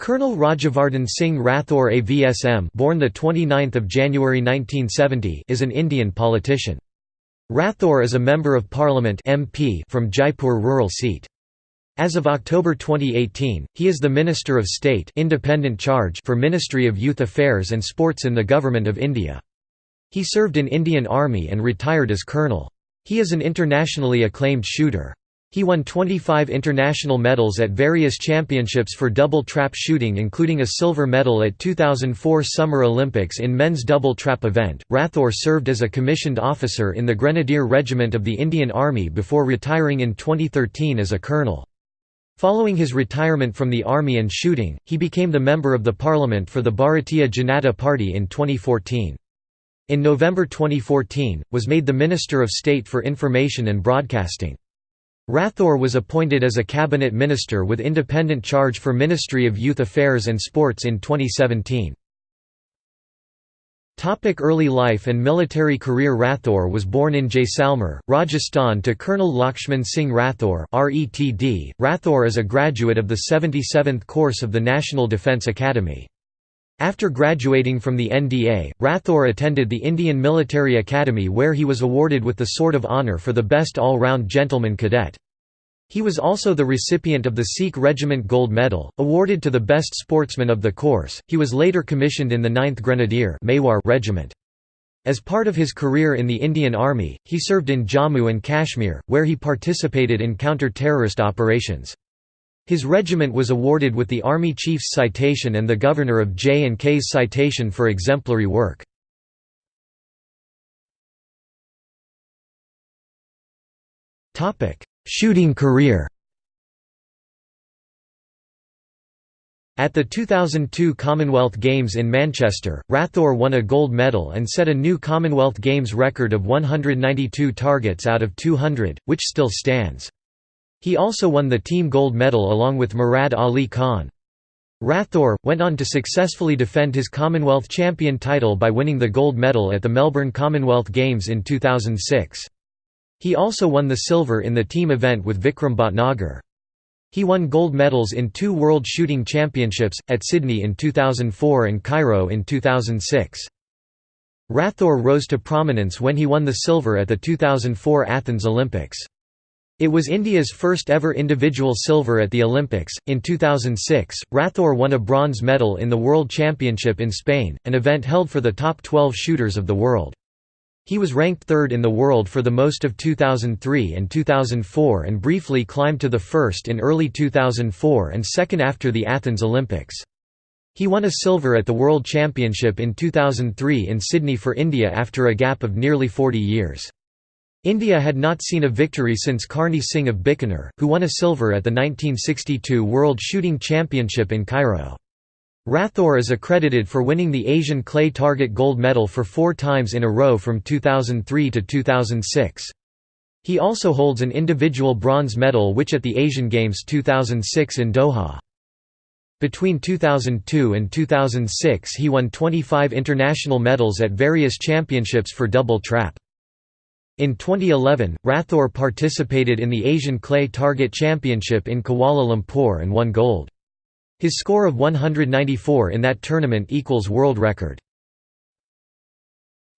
Colonel Rajavardhan Singh Rathore AVSM born the 29th of January 1970 is an Indian politician. Rathore is a member of parliament MP from Jaipur rural seat. As of October 2018, he is the Minister of State independent charge for Ministry of Youth Affairs and Sports in the Government of India. He served in Indian Army and retired as colonel. He is an internationally acclaimed shooter. He won 25 international medals at various championships for double trap shooting, including a silver medal at 2004 Summer Olympics in men's double trap event. Rathore served as a commissioned officer in the Grenadier Regiment of the Indian Army before retiring in 2013 as a colonel. Following his retirement from the army and shooting, he became the member of the parliament for the Bharatiya Janata Party in 2014. In November 2014, was made the Minister of State for Information and Broadcasting. Rathore was appointed as a cabinet minister with independent charge for Ministry of Youth Affairs and Sports in 2017. Topic early life and military career Rathore was born in Jaisalmer, Rajasthan to Colonel Lakshman Singh Rathore RETD. Rathore is a graduate of the 77th course of the National Defence Academy. After graduating from the NDA, Rathore attended the Indian Military Academy where he was awarded with the Sword of Honour for the best all-round gentleman cadet. He was also the recipient of the Sikh Regiment Gold Medal, awarded to the best sportsman of the course. He was later commissioned in the 9th Grenadier Regiment. As part of his career in the Indian Army, he served in Jammu and Kashmir, where he participated in counter-terrorist operations. His regiment was awarded with the Army Chief's Citation and the Governor of J&K's Citation for exemplary work. Shooting career At the 2002 Commonwealth Games in Manchester, Rathore won a gold medal and set a new Commonwealth Games record of 192 targets out of 200, which still stands. He also won the team gold medal along with Murad Ali Khan. Rathore, went on to successfully defend his Commonwealth champion title by winning the gold medal at the Melbourne Commonwealth Games in 2006. He also won the silver in the team event with Vikram Bhatnagar. He won gold medals in two World Shooting Championships, at Sydney in 2004 and Cairo in 2006. Rathore rose to prominence when he won the silver at the 2004 Athens Olympics. It was India's first ever individual silver at the Olympics. In 2006, Rathore won a bronze medal in the World Championship in Spain, an event held for the top 12 shooters of the world. He was ranked third in the world for the most of 2003 and 2004 and briefly climbed to the first in early 2004 and second after the Athens Olympics. He won a silver at the World Championship in 2003 in Sydney for India after a gap of nearly 40 years. India had not seen a victory since Karni Singh of Bikaner, who won a silver at the 1962 World Shooting Championship in Cairo. Rathore is accredited for winning the Asian clay target gold medal for four times in a row from 2003 to 2006. He also holds an individual bronze medal which at the Asian Games 2006 in Doha. Between 2002 and 2006 he won 25 international medals at various championships for double trap. In 2011, Rathore participated in the Asian Clay Target Championship in Kuala Lumpur and won gold. His score of 194 in that tournament equals world record.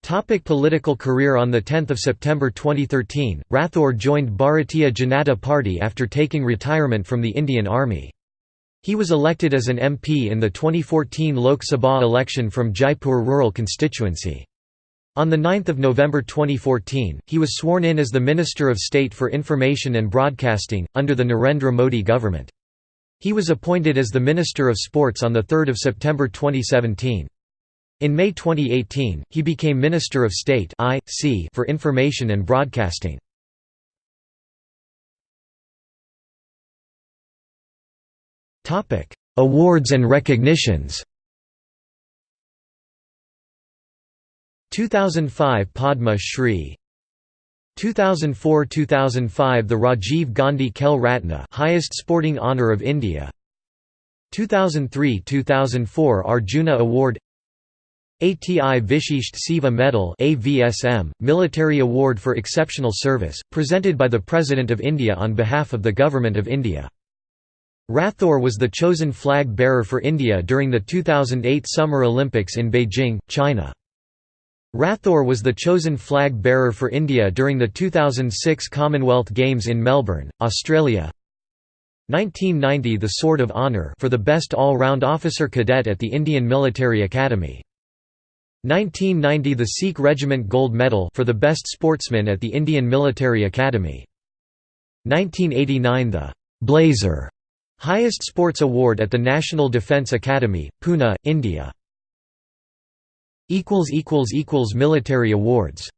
Topic political career On 10 September 2013, Rathore joined Bharatiya Janata Party after taking retirement from the Indian Army. He was elected as an MP in the 2014 Lok Sabha election from Jaipur rural constituency. On 9 November 2014, he was sworn in as the Minister of State for Information and Broadcasting, under the Narendra Modi government. He was appointed as the Minister of Sports on 3 September 2017. In May 2018, he became Minister of State for Information and Broadcasting. Awards and recognitions 2005 Padma Shri. 2004–2005 the Rajiv Gandhi Khel Ratna highest sporting honour of India. 2003–2004 Arjuna Award. ATI Vishisht Seva Medal AVSM, Military Award for Exceptional Service, presented by the President of India on behalf of the Government of India. Rathore was the chosen flag bearer for India during the 2008 Summer Olympics in Beijing, China. Rathore was the chosen flag bearer for India during the 2006 Commonwealth Games in Melbourne, Australia. 1990 The Sword of Honour for the best all-round officer cadet at the Indian Military Academy. 1990 The Sikh Regiment Gold Medal for the best sportsman at the Indian Military Academy. 1989 The Blazer highest sports award at the National Defence Academy, Pune, India. Military awards